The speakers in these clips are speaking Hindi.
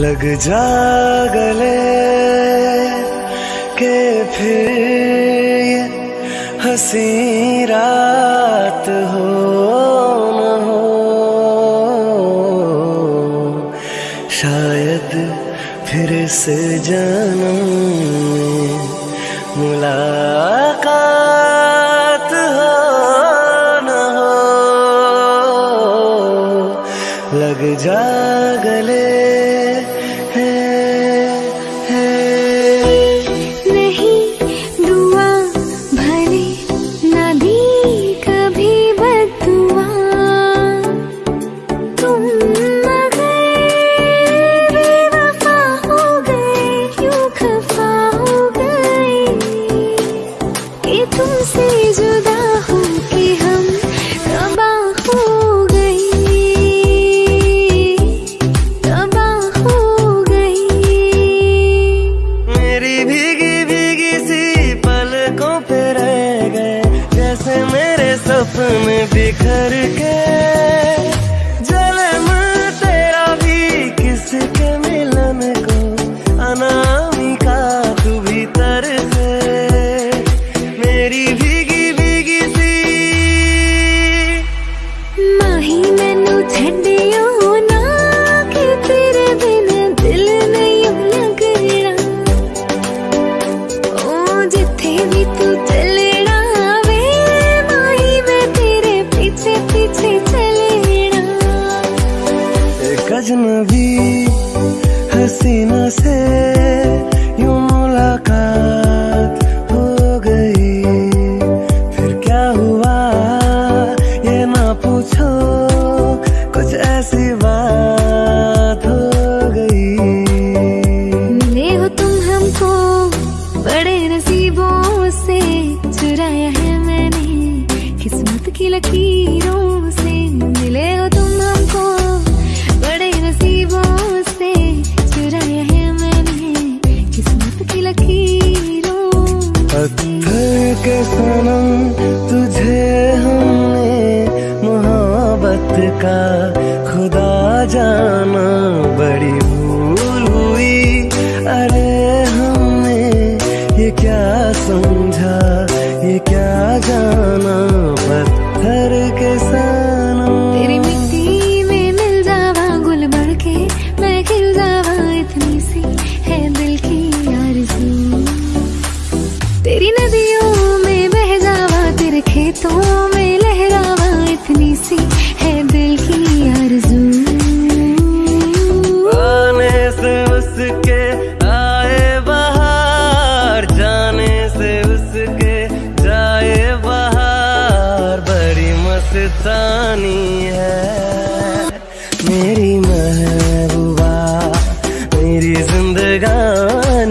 लग जा गले के फिर हसी रात हो न हो। शायद फिर से जाना सपन दे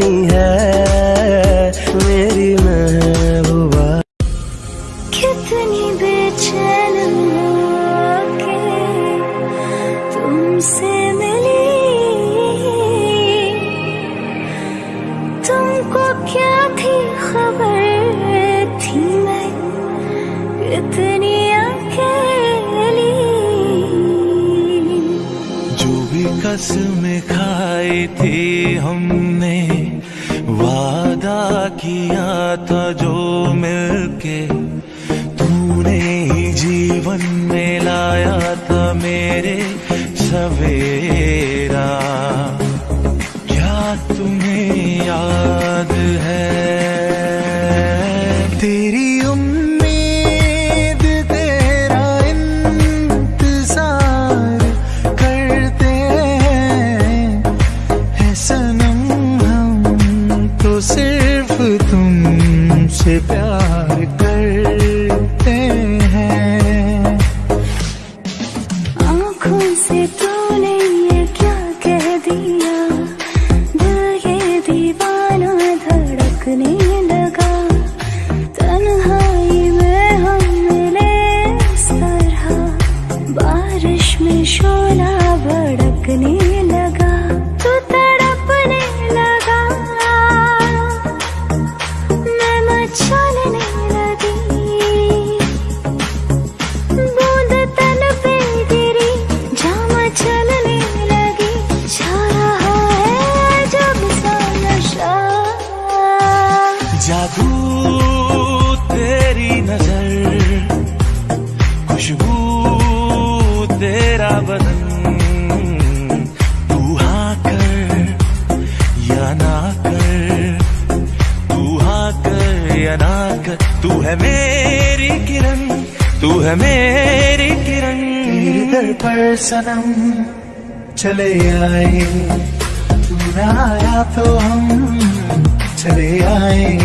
रानी है मेरी महबूबा। कितनी बेचैन तुमसे मिली। तुमको क्या थी खबर थी मैं कितनी अकेली। जो भी कसमें खाई थी किया था जो मिलके तूने ही जीवन में लाया था मेरे सवेरा। क्या तुम्हें याद सनम चले आए। आया तो हम चले आए।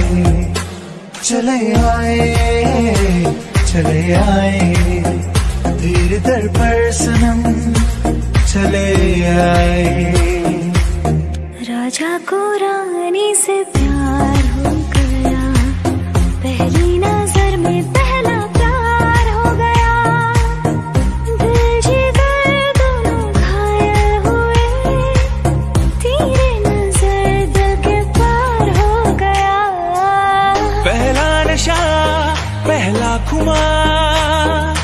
चले आए चले आए। तेरे दर पर सनम चले आए। राजा को रानी से प्यार हो गया। पहली नज़र में खुमार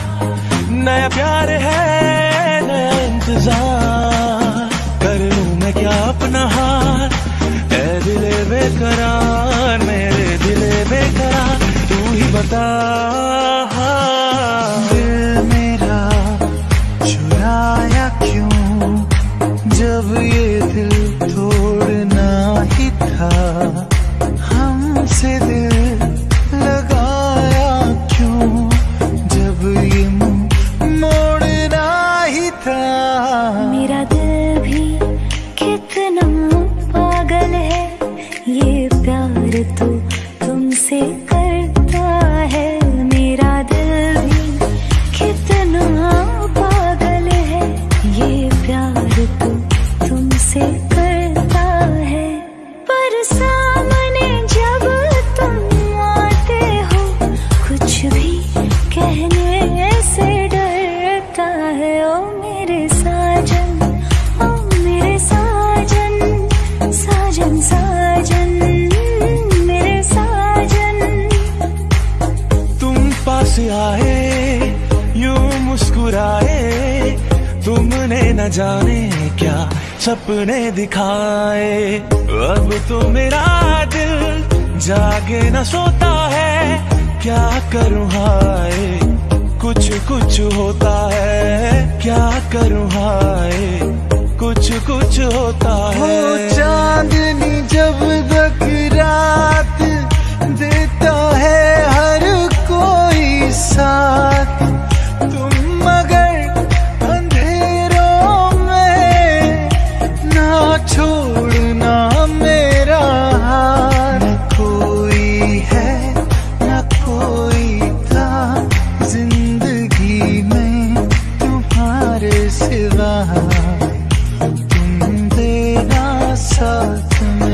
नया प्यार है, नया इंतज़ार। कर लू मैं क्या अपना हार? ऐ दिले बेकरार, मेरे दिले बेकरार। तू ही बता। सपने दिखाए। अब तो मेरा दिल जागे न सोता है। क्या करूँ हाय? कुछ कुछ होता है। क्या करूँ हाय? कुछ कुछ होता हो। है चांदनी जब तक रात देता है हर कोई साथ। तुम साथ मेरा ओ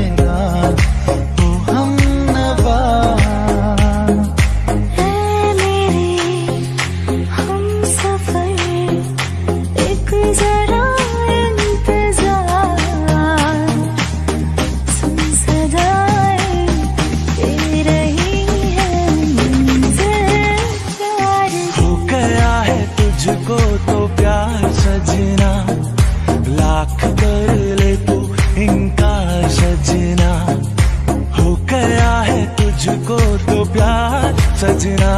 तुझको तो प्यार सजना,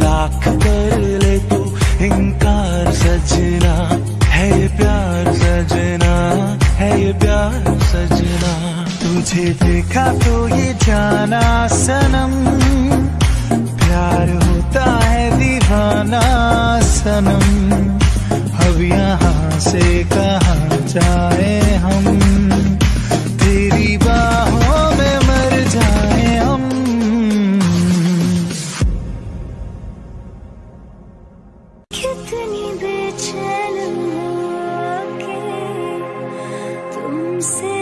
लाख कर ले तू इनकार सजना। है ये प्यार सजना, है ये प्यार सजना। तुझे देखा तो ये जाना सनम, प्यार होता है दीवाना सनम। अब यहाँ से कहा जाए? कितनी बेचैन होके तुमसे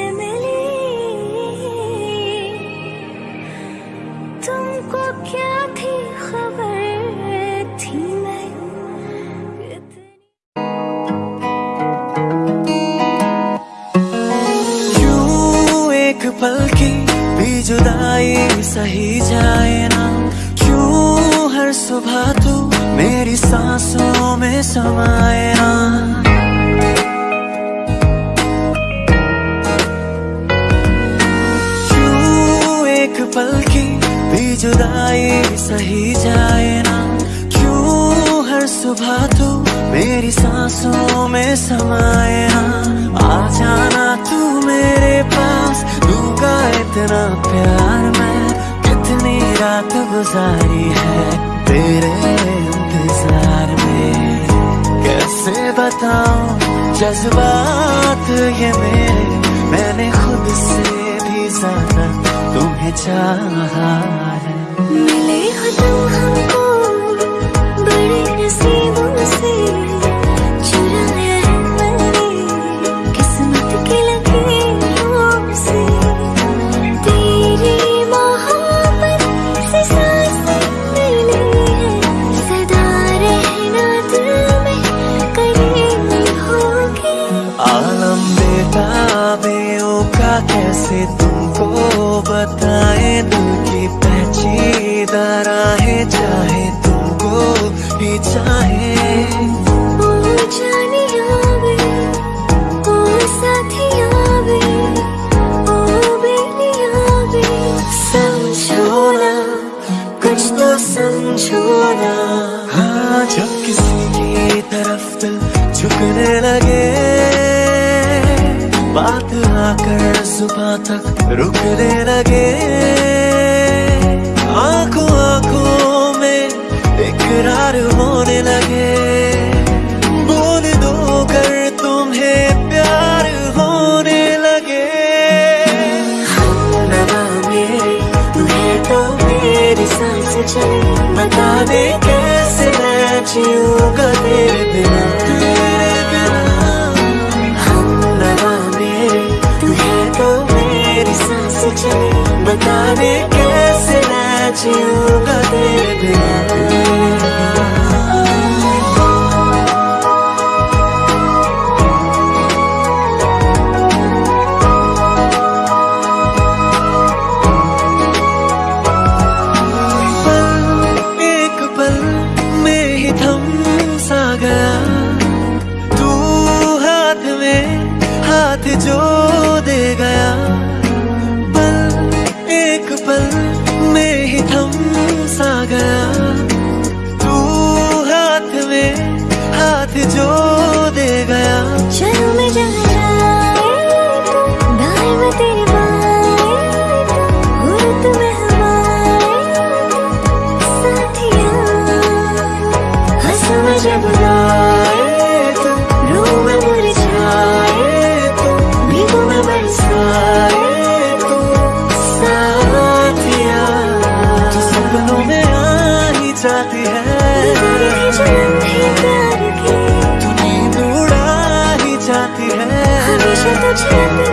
पल की जुदाई सही जाए ना? क्यों हर सुबह तू मेरी सांसों में क्यों एक पल की भी जुदाई सही जाए ना? क्यों हर सुबह तू मेरी सांसों में समाए ना आ जाना तू मेरे पास, दूँगा इतना प्यार मैं। कितनी रात गुजारी है तेरे इंतज़ार। कैसे बताऊँ? जज्बात ये मेरे। मैंने खुद से भी ज़्यादा तुम्हें चाहा है। तुमको बताए दिल की दारा है चाहे तुमको ही चाहे। सुबह तक रुकने लगे। 你。Trên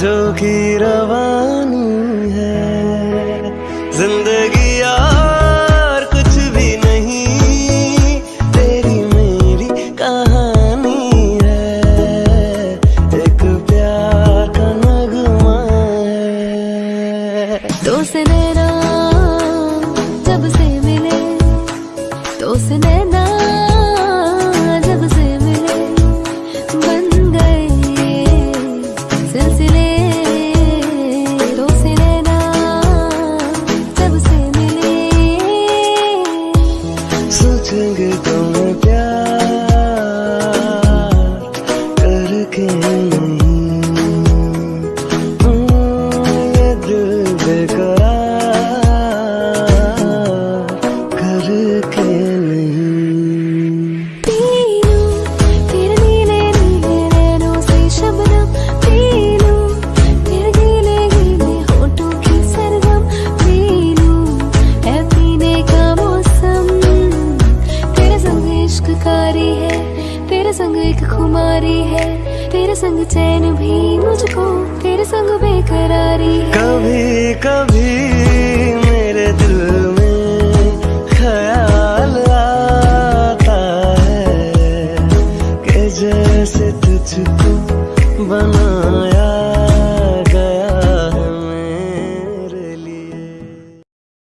जो की रवा